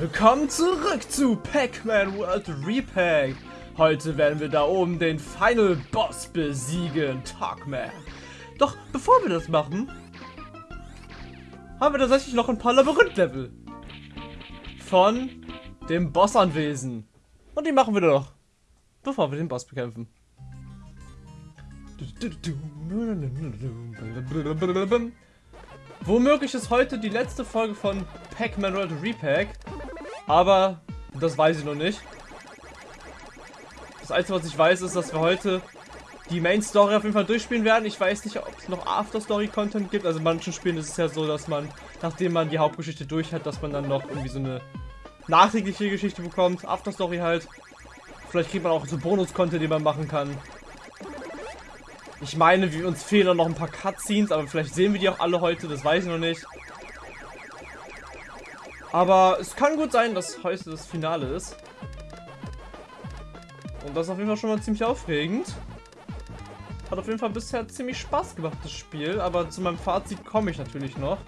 Willkommen zurück zu Pac-Man World Repack. Heute werden wir da oben den Final Boss besiegen, Talkman. Doch bevor wir das machen, haben wir tatsächlich noch ein paar Labyrinth-Level von dem Bossanwesen. Und die machen wir doch, bevor wir den Boss bekämpfen. Womöglich ist heute die letzte Folge von Pac-Man World Repack. Aber das weiß ich noch nicht. Das Einzige, was ich weiß, ist, dass wir heute die Main Story auf jeden Fall durchspielen werden. Ich weiß nicht, ob es noch After Story Content gibt. Also in manchen Spielen ist es ja so, dass man, nachdem man die Hauptgeschichte durch hat, dass man dann noch irgendwie so eine nachträgliche Geschichte bekommt. After Story halt. Vielleicht kriegt man auch so Bonus-Content, den man machen kann. Ich meine, wir uns fehlen noch ein paar Cutscenes, aber vielleicht sehen wir die auch alle heute, das weiß ich noch nicht. Aber es kann gut sein, dass heute das Finale ist. Und das ist auf jeden Fall schon mal ziemlich aufregend. Hat auf jeden Fall bisher ziemlich Spaß gemacht, das Spiel. Aber zu meinem Fazit komme ich natürlich noch.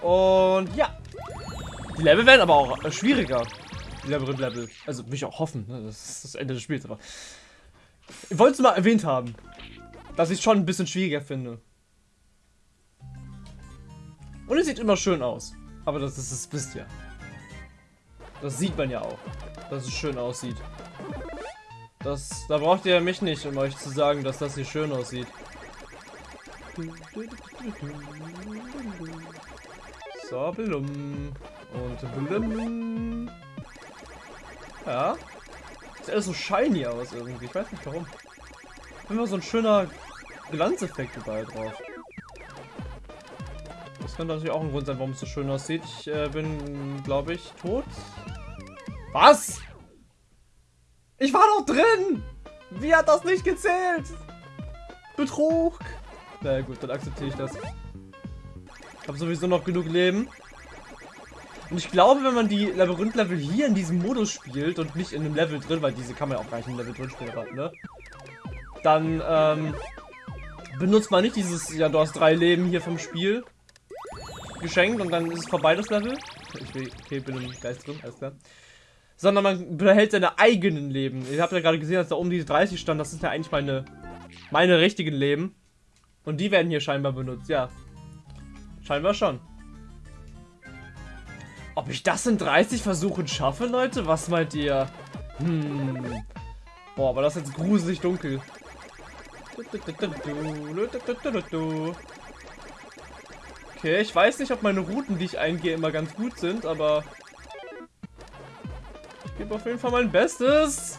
Und ja. Die Level werden aber auch äh, schwieriger. Die Labyrinth-Level. Also will ich auch hoffen. Ne? Das ist das Ende des Spiels. Aber ich wollte es mal erwähnt haben, dass ich es schon ein bisschen schwieriger finde. Und es sieht immer schön aus. Aber das ist das wisst ihr. Das sieht man ja auch, dass es schön aussieht. Das, da braucht ihr mich nicht, um euch zu sagen, dass das hier schön aussieht. So, blum. Und blum. Ja. Sieht alles so shiny aus irgendwie. Ich weiß nicht warum. Immer so ein schöner Glanzeffekt überall drauf. Könnte natürlich auch ein Grund sein, warum es so schön aussieht. Ich äh, bin, glaube ich, tot. Was? Ich war doch drin! Wie hat das nicht gezählt? Betrug! Na gut, dann akzeptiere ich das. Ich habe sowieso noch genug Leben. Und ich glaube, wenn man die Labyrinth-Level hier in diesem Modus spielt und nicht in einem Level drin, weil diese kann man ja auch gar nicht in einem Level drin spielen, ne? Dann, ähm, benutzt man nicht dieses, ja, du hast drei Leben hier vom Spiel geschenkt und dann ist es vorbei, das Level. Ich will, okay, bin im Geist drin, alles klar. Sondern man behält seine eigenen Leben. Ihr habt ja gerade gesehen, dass da oben diese 30 stand, das sind ja eigentlich meine, meine richtigen Leben. Und die werden hier scheinbar benutzt, ja. Scheinbar schon. Ob ich das in 30 Versuchen schaffe, Leute? Was meint ihr? Hm. Boah, aber das ist jetzt gruselig dunkel. Okay, ich weiß nicht, ob meine Routen, die ich eingehe, immer ganz gut sind, aber... Ich gebe auf jeden Fall mein Bestes.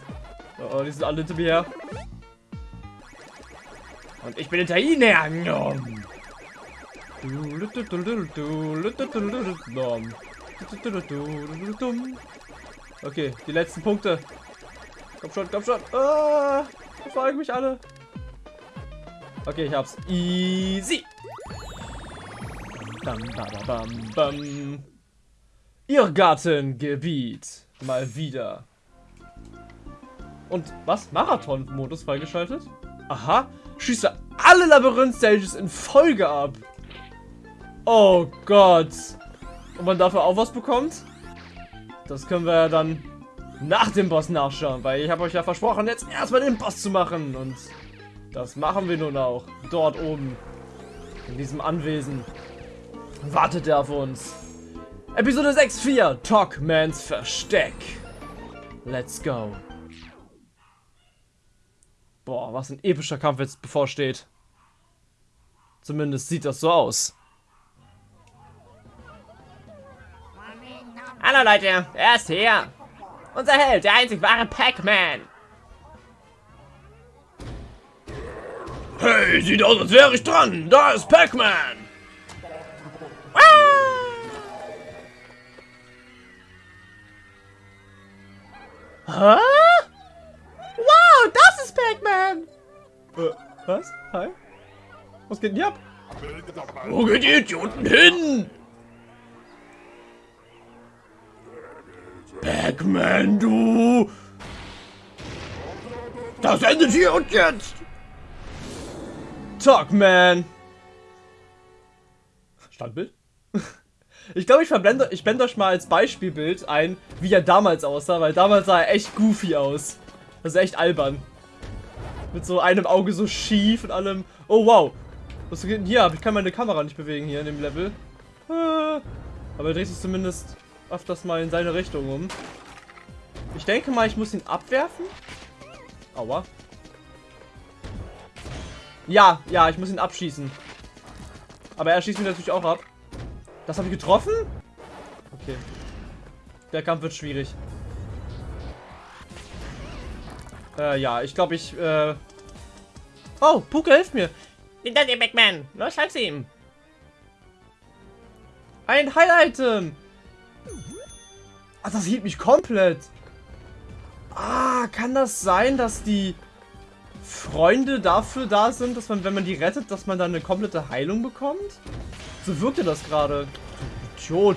Oh, die sind alle hinter mir her. Und ich bin hinter ihnen her. Okay, die letzten Punkte. Komm schon, komm schon. Ah, verfolgen mich alle. Okay, ich hab's. Easy. Bam, bam, bam. Irrgartengebiet. Mal wieder. Und was? Marathon-Modus freigeschaltet? Aha. Schieße alle Labyrinth-Stages in Folge ab. Oh Gott. Und man dafür auch was bekommt? Das können wir ja dann nach dem Boss nachschauen, weil ich habe euch ja versprochen, jetzt erstmal den Boss zu machen. Und das machen wir nun auch. Dort oben. In diesem Anwesen. Wartet er auf uns. Episode 6.4. Talkmans Versteck. Let's go. Boah, was ein epischer Kampf jetzt bevorsteht. Zumindest sieht das so aus. Hallo Leute, er ist hier. Unser Held, der einzig wahre Pac-Man. Hey, sieht aus, als wäre ich dran. Da ist Pac-Man. Hä? Wow, das ist Pac-Man. Äh, was? Hi? Was geht denn hier ab? Wo geht die Idioten hin? Pac-Man, du! Das endet hier und jetzt! Talkman! Standbild? Ich glaube, ich verblende, ich blende euch mal als Beispielbild ein, wie er damals aussah, weil damals sah er echt goofy aus. Das ist echt albern. Mit so einem Auge so schief und allem. Oh, wow. Was geht denn hier ab? Ich kann meine Kamera nicht bewegen hier in dem Level. Ah. Aber er dreht sich zumindest öfters mal in seine Richtung um. Ich denke mal, ich muss ihn abwerfen. Aua. Ja, ja, ich muss ihn abschießen. Aber er schießt mich natürlich auch ab. Das habe ich getroffen? Okay. Der Kampf wird schwierig. Äh, ja, ich glaube, ich, äh... Oh, Puke, hilft mir. Hinter dir, Backman. Los, halt's ihm. Ein Highlight-Item. Ach, das hielt mich komplett. Ah, kann das sein, dass die Freunde dafür da sind, dass man, wenn man die rettet, dass man dann eine komplette Heilung bekommt? So wirkte das gerade. Idiot.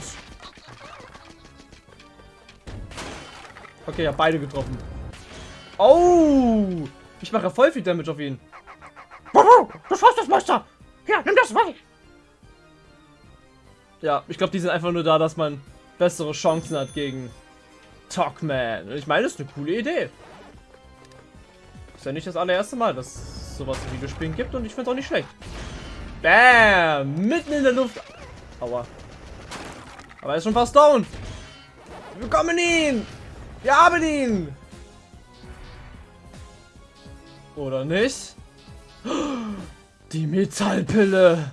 Okay, ja, beide getroffen. Oh! Ich mache voll viel Damage auf ihn. Du schaffst das, Monster. Hier, nimm das weg. Ja, ich glaube, die sind einfach nur da, dass man bessere Chancen hat gegen Talkman. Und ich meine, das ist eine coole Idee. Ist ja nicht das allererste Mal, dass sowas in Videospielen gibt und ich finde es auch nicht schlecht. Bam! Mitten in der Luft. Aua. Aber er ist schon fast down. Wir bekommen ihn! Wir haben ihn! Oder nicht? Die Metallpille!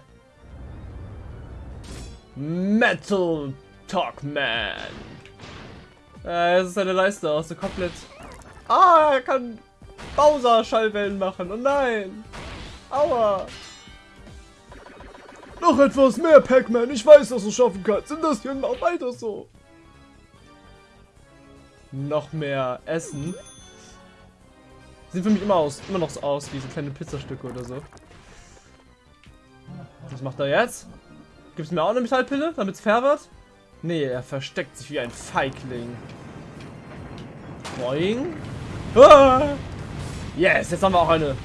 Metal Talkman! Äh, es ist eine Leiste aus, so komplett... Ah, er kann Bowser-Schallwellen machen. Oh nein! Aua! Noch etwas mehr, Pac-Man. Ich weiß, dass du es schaffen kannst. Sind das hier noch weiter so? Noch mehr Essen. Sieht für mich immer aus, immer noch so aus wie so kleine Pizzastücke oder so. Was macht er jetzt? Gibt es mir auch eine Metallpille, damit es fair wird? Nee, er versteckt sich wie ein Feigling. Boing. Ah! Yes, jetzt haben wir auch eine.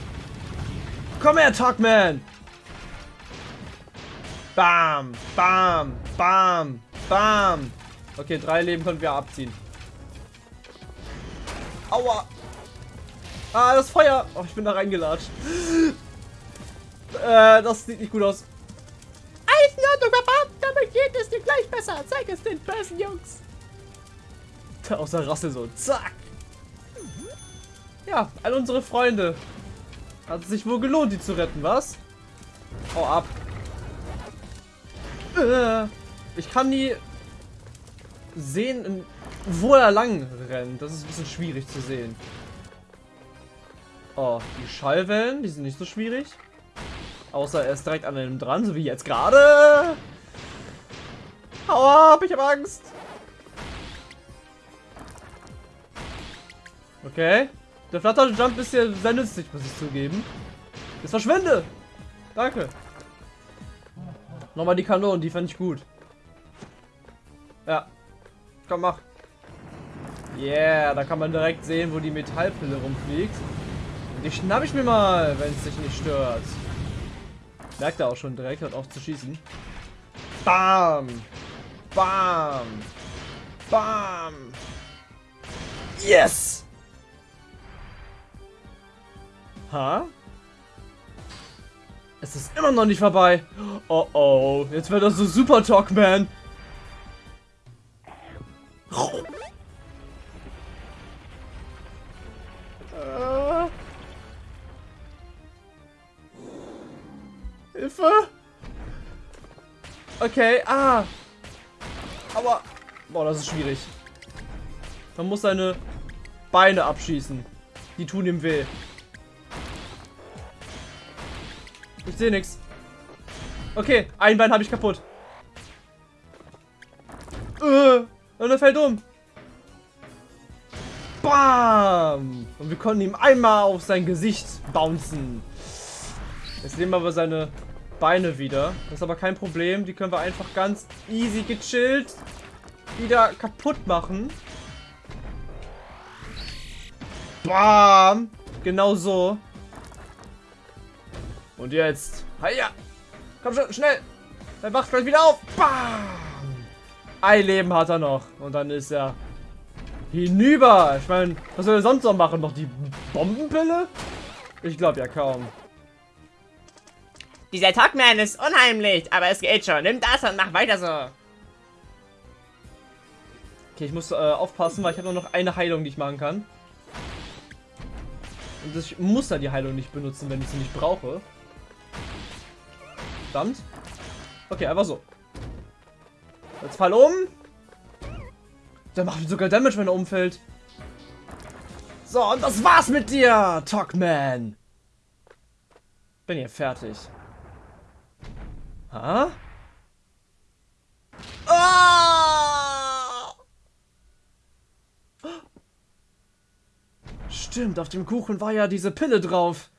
Komm her, Talkman! Bam, bam, bam, bam. Okay, drei Leben können wir abziehen. Aua. Ah, das Feuer. Oh, ich bin da reingelatscht. Äh, das sieht nicht gut aus. Alles in Ordnung, Papa. Damit geht es dir gleich besser. Zeig es den bösen Jungs. Aus der Rasse so. Zack. Ja, all unsere Freunde. Hat es sich wohl gelohnt, die zu retten, was? Hau ab. Äh, ich kann nie sehen, wo er lang rennt. Das ist ein bisschen schwierig zu sehen. Oh, die Schallwellen, die sind nicht so schwierig. Außer er ist direkt an einem dran, so wie jetzt gerade. Hau ab, ich habe Angst. Okay. Der Flutter Jump ist hier sehr nützlich, muss ich zugeben. Jetzt verschwinde! Danke. Nochmal die Kanonen, die fand ich gut. Ja. Komm, mach. Yeah, da kann man direkt sehen, wo die Metallpille rumfliegt. Die schnapp ich mir mal, wenn es sich nicht stört. Merkt er auch schon direkt, hat auf zu schießen. Bam! Bam! Bam! Yes! Ha? Es ist immer noch nicht vorbei. Oh oh, jetzt wird das so Super Talkman. Äh. Hilfe! Okay, ah. Aber, boah, das ist schwierig. Man muss seine Beine abschießen. Die tun ihm weh. Ich sehe nichts. Okay, ein Bein habe ich kaputt. Äh, und er fällt um. Bam! Und wir konnten ihm einmal auf sein Gesicht bouncen. Jetzt nehmen wir aber seine Beine wieder. Das ist aber kein Problem. Die können wir einfach ganz easy gechillt wieder kaputt machen. Bam! Genau so. Und jetzt. Hiya! Komm schon, schnell! Er wacht gleich wieder auf! Bam! Ein Leben hat er noch. Und dann ist er hinüber. Ich meine, was soll er sonst noch machen? Noch die Bombenpille? Ich glaube ja kaum. Dieser Talkman ist unheimlich, aber es geht schon. Nimm das und mach weiter so. Okay, ich muss äh, aufpassen, weil ich habe nur noch eine Heilung, die ich machen kann. Und ich muss da die Heilung nicht benutzen, wenn ich sie nicht brauche. Verdammt. Okay, einfach so. Jetzt fall um. Der macht sogar Damage, wenn er umfällt. So, und das war's mit dir, Talkman. Bin hier fertig. Ha? Ah! Stimmt, auf dem Kuchen war ja diese Pille drauf.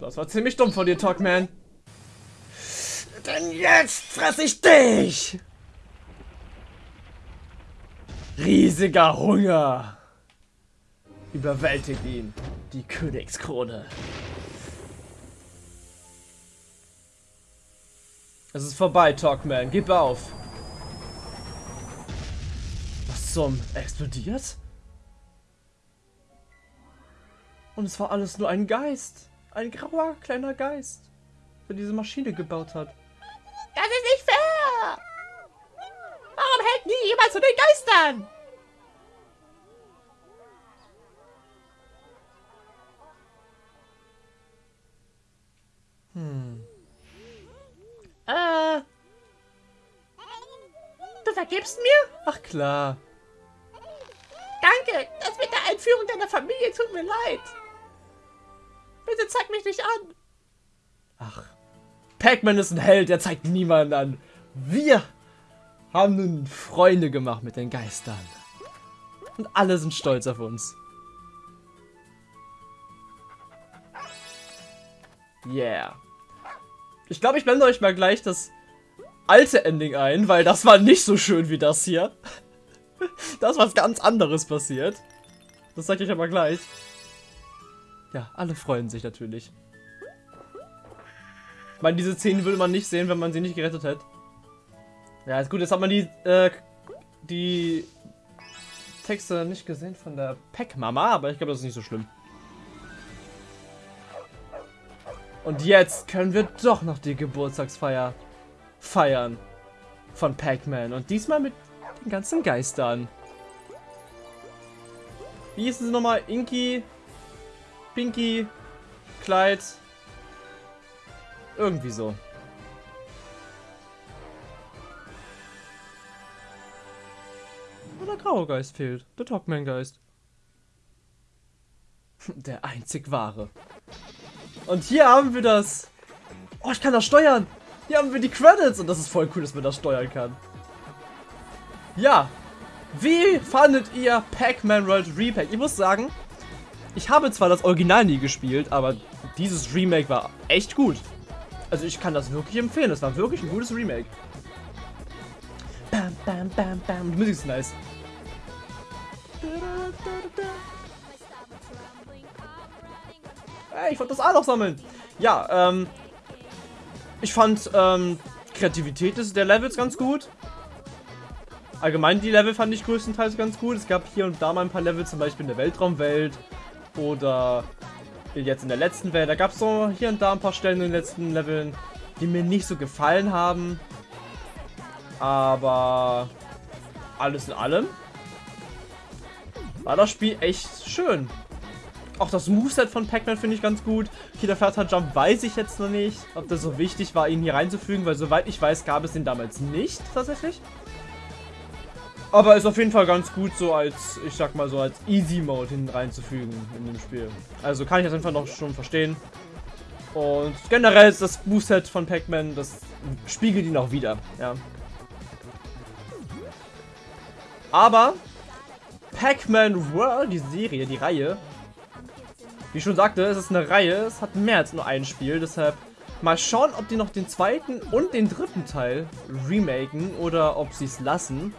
Das war ziemlich dumm von dir, Talkman. Denn jetzt fress ich dich! Riesiger Hunger. Überwältigt ihn. Die Königskrone. Es ist vorbei, Talkman. Gib auf. Was zum... Explodiert? Und es war alles nur ein Geist. Ein grauer kleiner Geist. Der diese Maschine gebaut hat. Das ist nicht fair! Warum hält nie jemand zu den Geistern? Hm. Äh. Du vergibst mir? Ach klar. Danke, das mit der Einführung deiner Familie tut mir leid. Bitte zeig mich nicht an. Ach. Pac-Man ist ein Held, der zeigt niemanden an. Wir haben nun Freunde gemacht mit den Geistern. Und alle sind stolz auf uns. Yeah. Ich glaube, ich blende euch mal gleich das alte Ending ein, weil das war nicht so schön wie das hier. da ist was ganz anderes passiert. Das sage ich aber gleich. Ja, alle freuen sich natürlich. Ich meine, diese Szenen würde man nicht sehen, wenn man sie nicht gerettet hätte. Ja, ist gut, jetzt hat man die, äh, die Texte nicht gesehen von der Pack-Mama, aber ich glaube, das ist nicht so schlimm. Und jetzt können wir doch noch die Geburtstagsfeier feiern von Pac-Man. Und diesmal mit den ganzen Geistern. Wie ist es nochmal? Inky, Pinky, Clyde. Irgendwie so. Nur der graue Geist fehlt. Der Talkman-Geist. Der einzig wahre. Und hier haben wir das. Oh, ich kann das steuern. Hier haben wir die Credits. Und das ist voll cool, dass man das steuern kann. Ja. Wie fandet ihr Pac-Man World Repack? Ich muss sagen, ich habe zwar das Original nie gespielt, aber dieses Remake war echt gut. Also ich kann das wirklich empfehlen. Das war wirklich ein gutes Remake. Bam, bam, bam, bam. Die Musik ist nice. Hey, ich wollte das A noch sammeln. Ja, ähm. Ich fand, ähm, Kreativität des, der Levels ganz gut. Allgemein die Level fand ich größtenteils ganz gut. Es gab hier und da mal ein paar Level, zum Beispiel in der Weltraumwelt oder jetzt in der letzten Welt. Da gab es so hier und da ein paar Stellen in den letzten Leveln, die mir nicht so gefallen haben. Aber alles in allem war das Spiel echt schön. Auch das Moveset von Pac-Man finde ich ganz gut. Killer Faster Jump weiß ich jetzt noch nicht, ob das so wichtig war, ihn hier reinzufügen, weil soweit ich weiß, gab es den damals nicht, tatsächlich. Aber ist auf jeden Fall ganz gut so als, ich sag mal so, als Easy Mode hin reinzufügen in dem Spiel. Also kann ich das einfach noch schon verstehen. Und generell ist das Moveset von Pac-Man, das spiegelt ihn auch wieder, ja. Aber Pac-Man World, die Serie, die Reihe, wie ich schon sagte, es ist eine Reihe, es hat mehr als nur ein Spiel, deshalb mal schauen, ob die noch den zweiten und den dritten Teil remaken oder ob sie es lassen.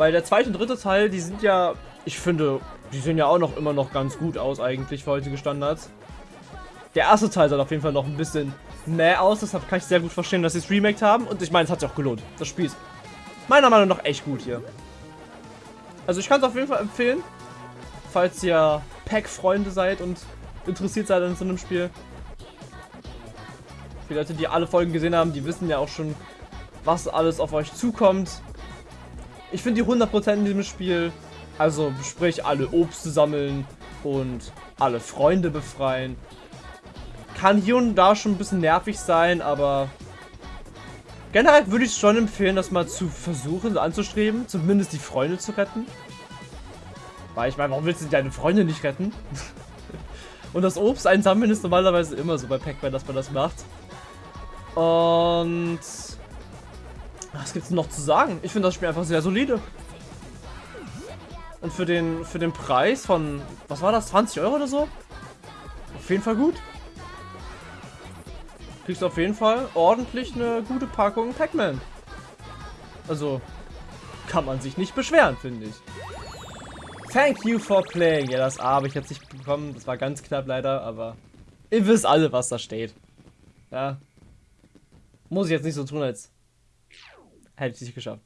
Weil der zweite und dritte Teil, die sind ja, ich finde, die sehen ja auch noch immer noch ganz gut aus eigentlich für heutige Standards. Der erste Teil soll auf jeden Fall noch ein bisschen mehr aus, deshalb kann ich sehr gut verstehen, dass sie es remaked haben. Und ich meine, es hat sich auch gelohnt. Das Spiel ist meiner Meinung nach echt gut hier. Also ich kann es auf jeden Fall empfehlen, falls ihr Pack-Freunde seid und interessiert seid an so einem Spiel. Die Leute, die alle Folgen gesehen haben, die wissen ja auch schon, was alles auf euch zukommt. Ich finde die 100% in diesem Spiel, also sprich alle Obst sammeln und alle Freunde befreien, kann hier und da schon ein bisschen nervig sein, aber generell würde ich schon empfehlen, das mal zu versuchen, anzustreben, zumindest die Freunde zu retten. Weil ich meine, warum willst du deine Freunde nicht retten? und das Obst einsammeln ist normalerweise immer so bei Pac-Man, dass man das macht. Und was gibt's noch zu sagen? Ich finde das Spiel einfach sehr solide. Und für den, für den Preis von, was war das, 20 Euro oder so? Auf jeden Fall gut kriegst auf jeden Fall ordentlich eine gute Packung Pac-Man. Also, kann man sich nicht beschweren, finde ich. Thank you for playing. Ja, das A habe ich jetzt nicht bekommen. Das war ganz knapp leider, aber ihr wisst alle, was da steht. Ja. Muss ich jetzt nicht so tun, als hätte ich nicht geschafft.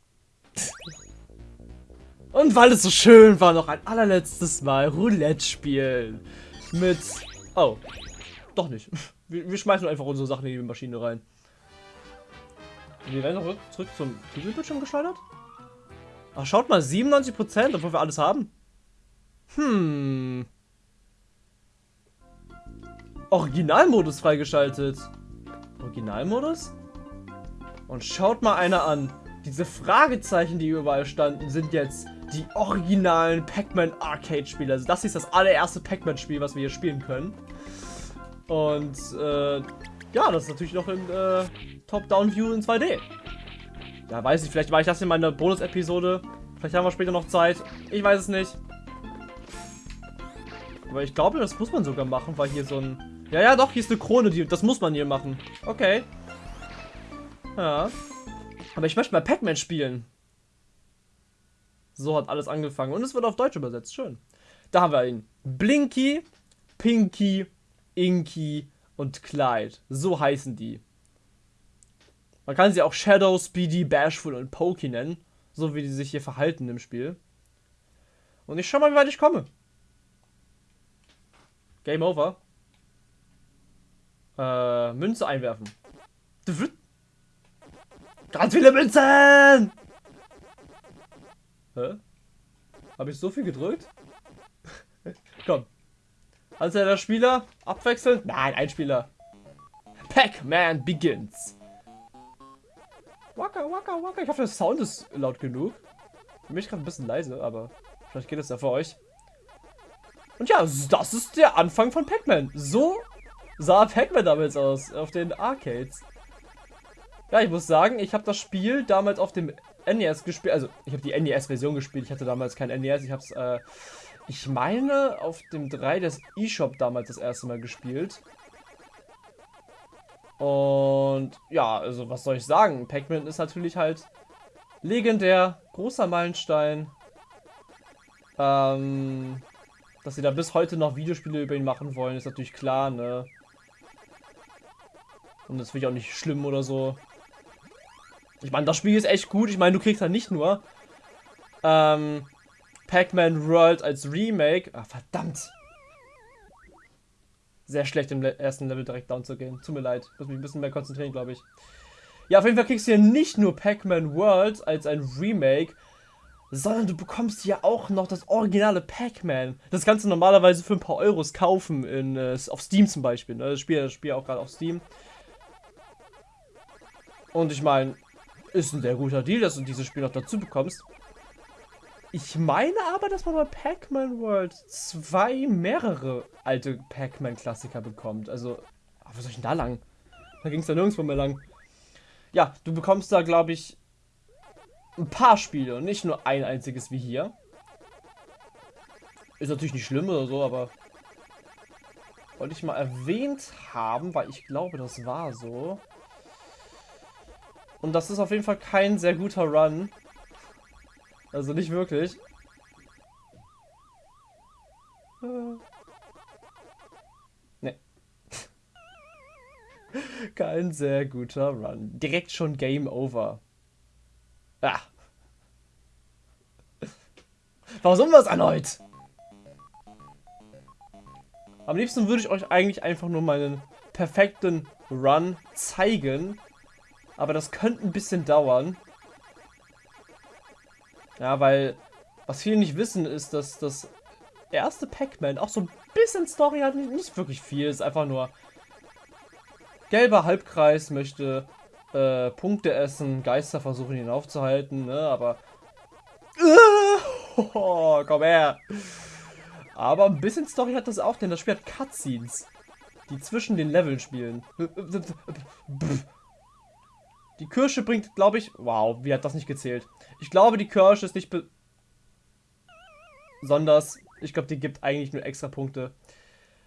Und weil es so schön war, noch ein allerletztes Mal Roulette spielen. Mit... Oh. Doch nicht. Wir, wir, schmeißen einfach unsere Sachen in die Maschine rein. Wir werden zurück, zurück zum Titelbildschirm geschleudert? Ach, schaut mal, 97%, obwohl wir alles haben. Hm. Originalmodus freigeschaltet. Originalmodus? Und schaut mal einer an. Diese Fragezeichen, die überall standen, sind jetzt die originalen Pac-Man Arcade-Spiele. Also das ist das allererste Pac-Man-Spiel, was wir hier spielen können. Und äh, ja, das ist natürlich noch in äh, Top-Down-View in 2D. Ja, weiß ich, vielleicht war ich das in meiner Bonus-Episode. Vielleicht haben wir später noch Zeit. Ich weiß es nicht. Aber ich glaube, das muss man sogar machen, weil hier so ein... Ja, ja, doch, hier ist eine Krone, die... das muss man hier machen. Okay. Ja. Aber ich möchte mal Pac-Man spielen. So hat alles angefangen. Und es wird auf Deutsch übersetzt. Schön. Da haben wir ihn. Blinky, Pinky Inky und Clyde. So heißen die. Man kann sie auch Shadow, Speedy, Bashful und Pokey nennen. So wie die sich hier verhalten im Spiel. Und ich schau mal, wie weit ich komme. Game over. Äh, Münze einwerfen. Ganz viele Münzen! Hä? Habe ich so viel gedrückt? Komm. Also der Spieler abwechseln? Nein, ein Spieler. Pac-Man begins. Waka, waka, waka. Ich hoffe, der Sound ist laut genug. Für mich gerade ein bisschen leise, aber vielleicht geht es ja für euch. Und ja, das ist der Anfang von Pac-Man. So sah Pac-Man damals aus, auf den Arcades. Ja, ich muss sagen, ich habe das Spiel damals auf dem NES gespielt. Also, ich habe die NES-Version gespielt. Ich hatte damals kein NES. Ich habe es äh, ich meine, auf dem 3 des eShop damals das erste Mal gespielt. Und ja, also was soll ich sagen? Pac-Man ist natürlich halt legendär, großer Meilenstein. Ähm, dass sie da bis heute noch Videospiele über ihn machen wollen, ist natürlich klar, ne? Und das finde ich auch nicht schlimm oder so. Ich meine, das Spiel ist echt gut. Ich meine, du kriegst halt nicht nur ähm, Pac-Man World als Remake. Ah, verdammt. Sehr schlecht im ersten Level direkt down zu gehen. Tut mir leid. Muss mich ein bisschen mehr konzentrieren, glaube ich. Ja, auf jeden Fall kriegst du hier nicht nur Pac-Man World als ein Remake, sondern du bekommst hier auch noch das originale Pac-Man. Das kannst du normalerweise für ein paar Euros kaufen, in, äh, auf Steam zum Beispiel. Ne? Das Spiel, das Spiel auch gerade auf Steam. Und ich meine, ist ein sehr guter Deal, dass du dieses Spiel noch dazu bekommst. Ich meine aber, dass man bei Pac-Man World zwei mehrere alte Pac-Man-Klassiker bekommt. Also, wo soll ich denn da lang? Da ging es ja nirgendwo mehr lang. Ja, du bekommst da, glaube ich, ein paar Spiele und nicht nur ein einziges wie hier. Ist natürlich nicht schlimm oder so, aber wollte ich mal erwähnt haben, weil ich glaube, das war so. Und das ist auf jeden Fall kein sehr guter Run. Also nicht wirklich. Ne. Kein sehr guter Run. Direkt schon Game Over. Ah. Warum es erneut? Am liebsten würde ich euch eigentlich einfach nur meinen perfekten Run zeigen. Aber das könnte ein bisschen dauern. Ja, weil was viele nicht wissen ist, dass das erste Pac-Man auch so ein bisschen Story hat. Nicht wirklich viel, ist einfach nur gelber Halbkreis möchte äh, Punkte essen, Geister versuchen ihn aufzuhalten, ne, aber oh, komm her. Aber ein bisschen Story hat das auch, denn das Spiel hat Cutscenes, die zwischen den Leveln spielen. Die Kirsche bringt, glaube ich... Wow, wie hat das nicht gezählt? Ich glaube, die Kirsche ist nicht besonders... Ich glaube, die gibt eigentlich nur extra Punkte.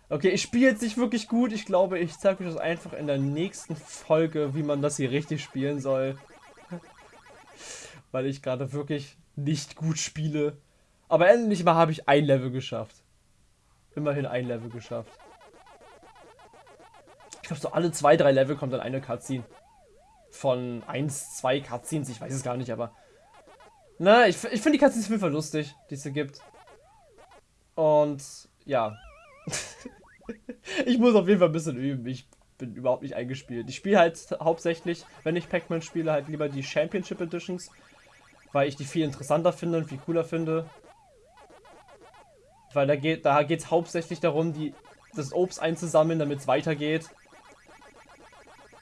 Okay, ich spiele jetzt nicht wirklich gut. Ich glaube, ich zeige euch das einfach in der nächsten Folge, wie man das hier richtig spielen soll. Weil ich gerade wirklich nicht gut spiele. Aber endlich mal habe ich ein Level geschafft. Immerhin ein Level geschafft. Ich glaube, so alle zwei, drei Level kommt dann eine Cutscene von 1, 2 Cutscenes, ich weiß es gar nicht, aber... Na, ich, ich finde die Cutscenes auf jeden Fall lustig, die es hier gibt. Und, ja. ich muss auf jeden Fall ein bisschen üben, ich bin überhaupt nicht eingespielt. Ich spiele halt hauptsächlich, wenn ich Pac-Man spiele, halt lieber die Championship Editions, weil ich die viel interessanter finde und viel cooler finde. Weil da geht da es hauptsächlich darum, die, das Obst einzusammeln, damit es weitergeht.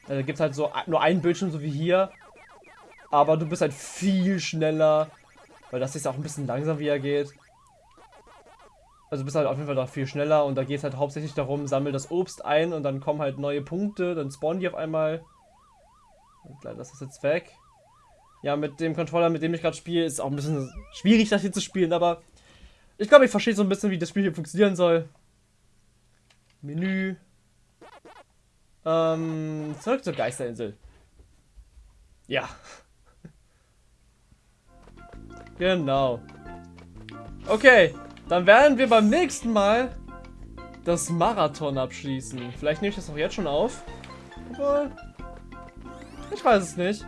Da gibt es halt so nur einen Bildschirm, so wie hier. Aber du bist halt viel schneller. Weil das ist auch ein bisschen langsam, wie er geht. Also bist halt auf jeden Fall da viel schneller und da geht es halt hauptsächlich darum, sammel das Obst ein und dann kommen halt neue Punkte, dann spawnen die auf einmal. Und leider ist das jetzt weg. Ja, mit dem Controller, mit dem ich gerade spiele, ist auch ein bisschen schwierig, das hier zu spielen, aber ich glaube, ich verstehe so ein bisschen, wie das Spiel hier funktionieren soll. Menü, ähm, zurück zur Geisterinsel. Ja. genau. Okay, dann werden wir beim nächsten Mal das Marathon abschließen. Vielleicht nehme ich das auch jetzt schon auf. Obwohl, ich weiß es nicht.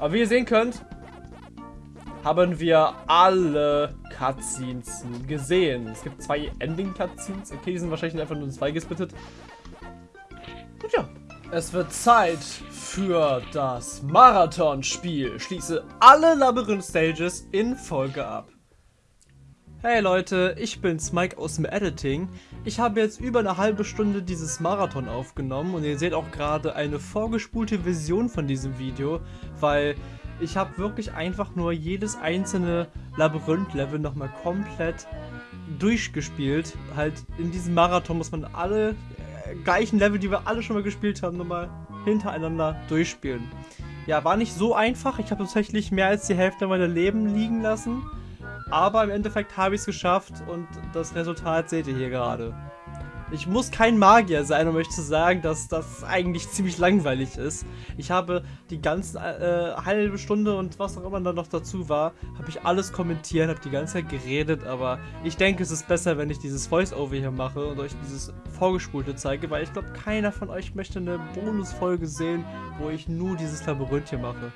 Aber wie ihr sehen könnt, haben wir alle Cutscenes gesehen. Es gibt zwei Ending-Cutscenes. Okay, die sind wahrscheinlich einfach nur zwei gesplittet. Und ja, es wird Zeit für das Marathon-Spiel. Schließe alle Labyrinth-Stages in Folge ab. Hey Leute, ich bin's Mike aus dem Editing. Ich habe jetzt über eine halbe Stunde dieses Marathon aufgenommen und ihr seht auch gerade eine vorgespulte Version von diesem Video, weil ich habe wirklich einfach nur jedes einzelne Labyrinth-Level nochmal komplett durchgespielt. Halt in diesem Marathon muss man alle äh, gleichen Level, die wir alle schon mal gespielt haben, nochmal hintereinander durchspielen. Ja, war nicht so einfach. Ich habe tatsächlich mehr als die Hälfte meiner Leben liegen lassen. Aber im Endeffekt habe ich es geschafft und das Resultat seht ihr hier gerade. Ich muss kein Magier sein, um euch zu sagen, dass das eigentlich ziemlich langweilig ist. Ich habe die ganze äh, halbe Stunde und was auch immer dann noch dazu war, habe ich alles kommentiert, habe die ganze Zeit geredet, aber ich denke, es ist besser, wenn ich dieses Voice-Over hier mache und euch dieses Vorgespulte zeige, weil ich glaube, keiner von euch möchte eine Bonusfolge sehen, wo ich nur dieses Labyrinth hier mache.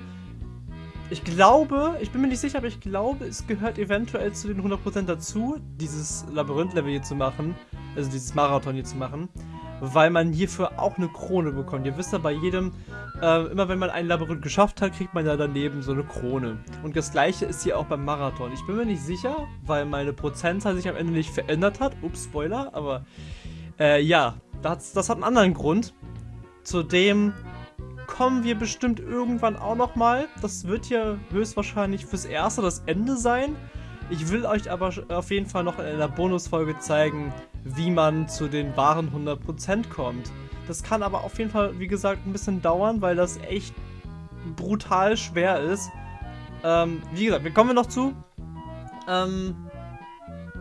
Ich glaube, ich bin mir nicht sicher, aber ich glaube, es gehört eventuell zu den 100% dazu, dieses Labyrinth-Level hier zu machen, also dieses Marathon hier zu machen, weil man hierfür auch eine Krone bekommt. Ihr wisst ja, bei jedem, äh, immer wenn man ein Labyrinth geschafft hat, kriegt man ja daneben so eine Krone. Und das gleiche ist hier auch beim Marathon. Ich bin mir nicht sicher, weil meine Prozentzahl sich am Ende nicht verändert hat. Ups, Spoiler, aber äh, ja, das, das hat einen anderen Grund. Zudem kommen wir bestimmt irgendwann auch nochmal. Das wird hier höchstwahrscheinlich fürs Erste das Ende sein. Ich will euch aber auf jeden Fall noch in einer Bonusfolge zeigen, wie man zu den wahren 100% kommt. Das kann aber auf jeden Fall, wie gesagt, ein bisschen dauern, weil das echt brutal schwer ist. Ähm, wie gesagt, wir kommen noch zu. Ähm,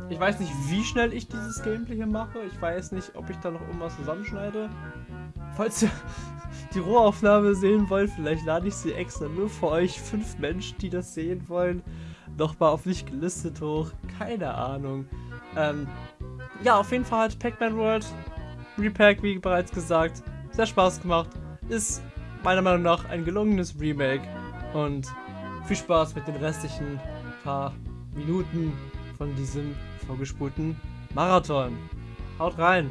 ich weiß nicht, wie schnell ich dieses Gameplay hier mache. Ich weiß nicht, ob ich da noch irgendwas zusammenschneide. Falls ihr die Rohaufnahme sehen wollt, vielleicht lade ich sie extra nur für euch fünf Menschen, die das sehen wollen, nochmal auf nicht gelistet hoch. Keine Ahnung. Ähm, ja, auf jeden Fall hat Pac-Man World Repack, wie bereits gesagt, sehr Spaß gemacht. Ist meiner Meinung nach ein gelungenes Remake. Und viel Spaß mit den restlichen paar Minuten von diesem vorgespulten Marathon. Haut rein!